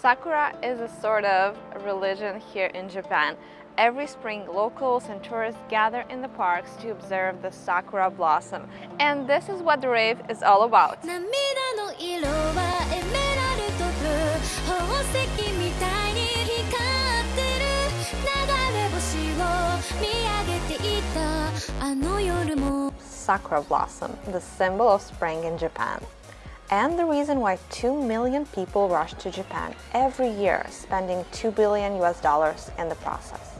Sakura is a sort of religion here in Japan. Every spring, locals and tourists gather in the parks to observe the sakura blossom. And this is what the rave is all about. Sakura blossom, the symbol of spring in Japan and the reason why 2 million people rush to Japan every year, spending 2 billion US dollars in the process.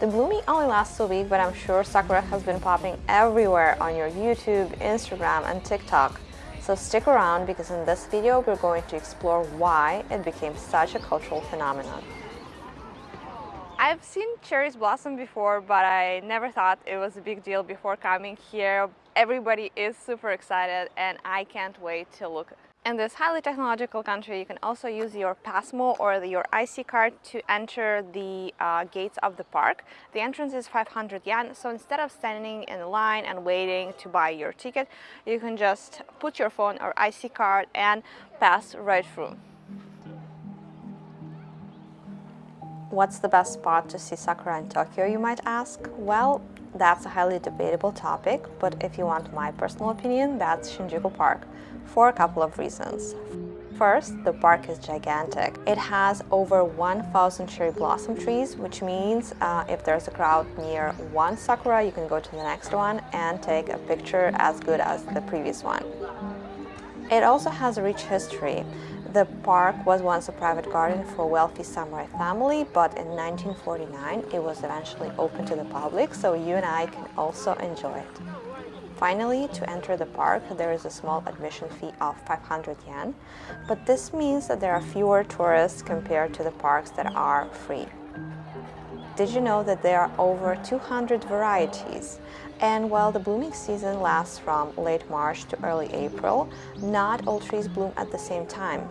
The blooming only lasts a week, but I'm sure Sakura has been popping everywhere on your YouTube, Instagram and TikTok. So stick around because in this video we're going to explore why it became such a cultural phenomenon. I've seen cherries blossom before, but I never thought it was a big deal before coming here. Everybody is super excited and I can't wait to look. In this highly technological country, you can also use your PASMO or your IC card to enter the uh, gates of the park. The entrance is 500 yen, so instead of standing in line and waiting to buy your ticket, you can just put your phone or IC card and pass right through. What's the best spot to see sakura in Tokyo, you might ask? Well, that's a highly debatable topic, but if you want my personal opinion, that's Shinjuku Park, for a couple of reasons. First, the park is gigantic. It has over 1,000 cherry blossom trees, which means uh, if there's a crowd near one sakura, you can go to the next one and take a picture as good as the previous one. It also has a rich history. The park was once a private garden for a wealthy samurai family, but in 1949 it was eventually open to the public, so you and I can also enjoy it. Finally, to enter the park, there is a small admission fee of 500 yen, but this means that there are fewer tourists compared to the parks that are free. Did you know that there are over 200 varieties? And while the blooming season lasts from late March to early April, not all trees bloom at the same time.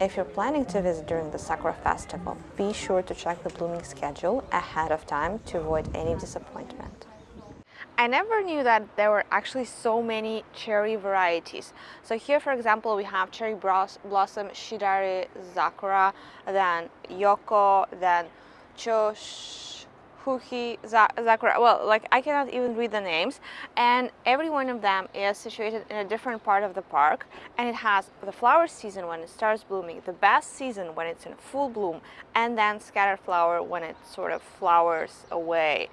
If you're planning to visit during the Sakura Festival, be sure to check the blooming schedule ahead of time to avoid any disappointment. I never knew that there were actually so many cherry varieties. So here, for example, we have cherry blossom, Shidari, sakura, then Yoko, then Chosh, Fuki, Zakura, well, like I cannot even read the names. And every one of them is situated in a different part of the park. And it has the flower season when it starts blooming, the best season when it's in full bloom, and then scattered flower when it sort of flowers away.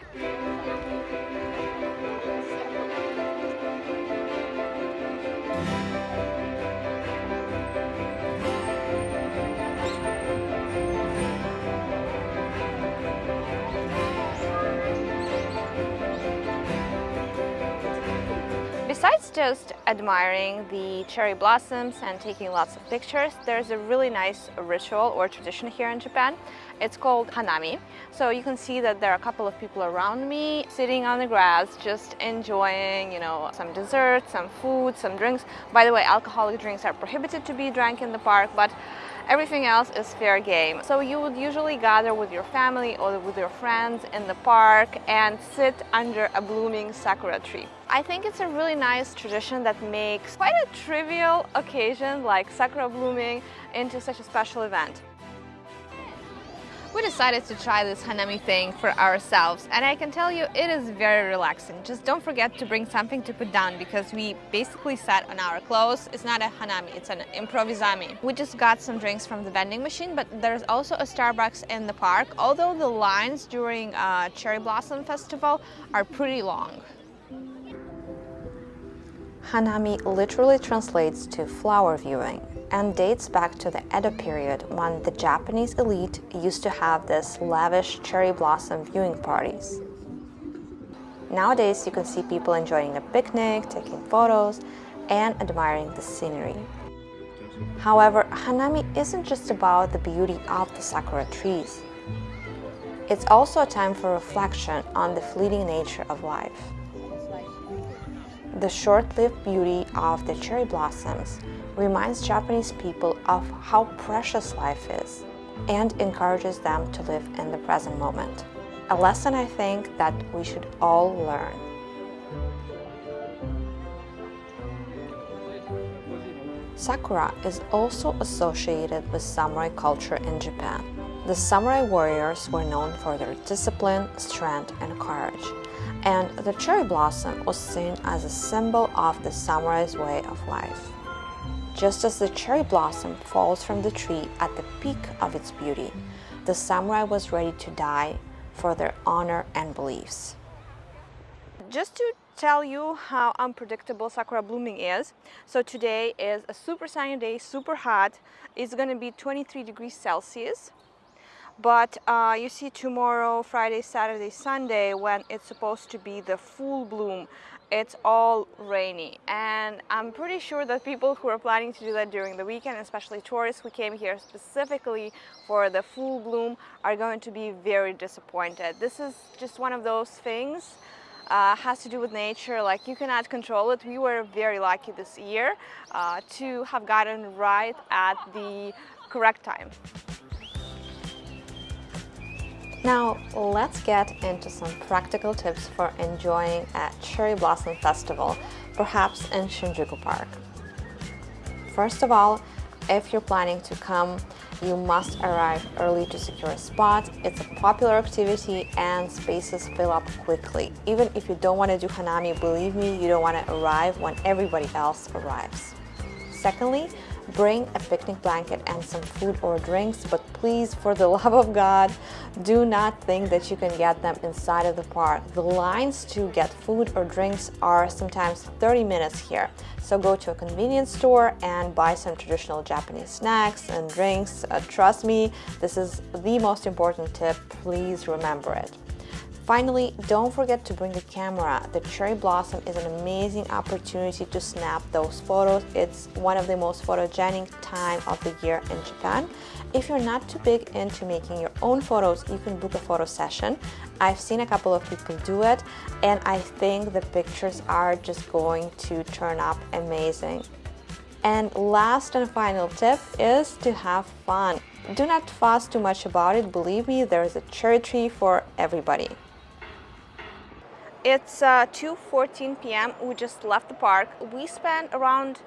Just admiring the cherry blossoms and taking lots of pictures, there's a really nice ritual or tradition here in Japan. It's called hanami. So you can see that there are a couple of people around me sitting on the grass, just enjoying, you know, some dessert, some food, some drinks. By the way, alcoholic drinks are prohibited to be drank in the park, but Everything else is fair game. So you would usually gather with your family or with your friends in the park and sit under a blooming sakura tree. I think it's a really nice tradition that makes quite a trivial occasion like sakura blooming into such a special event we decided to try this hanami thing for ourselves and I can tell you it is very relaxing. Just don't forget to bring something to put down because we basically sat on our clothes. It's not a hanami, it's an improvisami. We just got some drinks from the vending machine but there's also a Starbucks in the park although the lines during uh, Cherry Blossom Festival are pretty long. Hanami literally translates to flower viewing and dates back to the Edo period when the Japanese elite used to have this lavish cherry blossom viewing parties. Nowadays, you can see people enjoying a picnic, taking photos, and admiring the scenery. However, Hanami isn't just about the beauty of the sakura trees. It's also a time for reflection on the fleeting nature of life. The short-lived beauty of the cherry blossoms reminds Japanese people of how precious life is and encourages them to live in the present moment. A lesson I think that we should all learn. Sakura is also associated with samurai culture in Japan. The samurai warriors were known for their discipline, strength, and courage, and the cherry blossom was seen as a symbol of the samurai's way of life. Just as the cherry blossom falls from the tree at the peak of its beauty, the samurai was ready to die for their honor and beliefs. Just to tell you how unpredictable sakura blooming is. So today is a super sunny day, super hot. It's going to be 23 degrees Celsius. But uh, you see tomorrow, Friday, Saturday, Sunday, when it's supposed to be the full bloom, it's all rainy. And I'm pretty sure that people who are planning to do that during the weekend, especially tourists who came here specifically for the full bloom, are going to be very disappointed. This is just one of those things uh, has to do with nature, like you cannot control it. We were very lucky this year uh, to have gotten right at the correct time. Now let's get into some practical tips for enjoying a Cherry Blossom Festival, perhaps in Shinjuku Park. First of all, if you're planning to come, you must arrive early to secure a spot. It's a popular activity and spaces fill up quickly. Even if you don't want to do Hanami, believe me, you don't want to arrive when everybody else arrives. Secondly, Bring a picnic blanket and some food or drinks, but please, for the love of God, do not think that you can get them inside of the park. The lines to get food or drinks are sometimes 30 minutes here. So go to a convenience store and buy some traditional Japanese snacks and drinks. Uh, trust me, this is the most important tip. Please remember it. Finally, don't forget to bring a camera. The cherry blossom is an amazing opportunity to snap those photos. It's one of the most photogenic time of the year in Japan. If you're not too big into making your own photos, you can book a photo session. I've seen a couple of people do it and I think the pictures are just going to turn up amazing. And last and final tip is to have fun. Do not fuss too much about it, believe me, there is a cherry tree for everybody. It's uh, 2.14 p.m. We just left the park. We spent around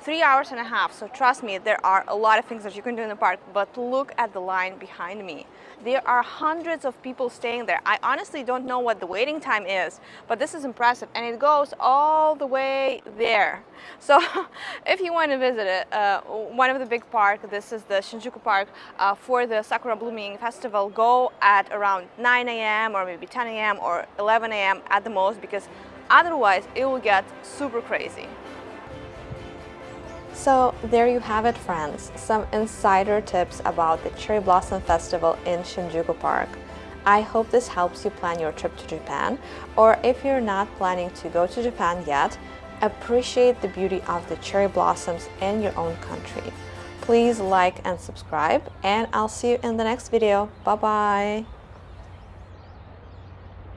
three hours and a half. So trust me, there are a lot of things that you can do in the park, but look at the line behind me. There are hundreds of people staying there. I honestly don't know what the waiting time is, but this is impressive and it goes all the way there. So if you want to visit it, uh, one of the big parks, this is the Shinjuku Park, uh, for the Sakura Blooming Festival, go at around 9 a.m. or maybe 10 a.m. or 11 a.m. at the most because otherwise it will get super crazy. So there you have it friends, some insider tips about the Cherry Blossom Festival in Shinjuku Park. I hope this helps you plan your trip to Japan, or if you're not planning to go to Japan yet, appreciate the beauty of the cherry blossoms in your own country. Please like and subscribe, and I'll see you in the next video. Bye-bye!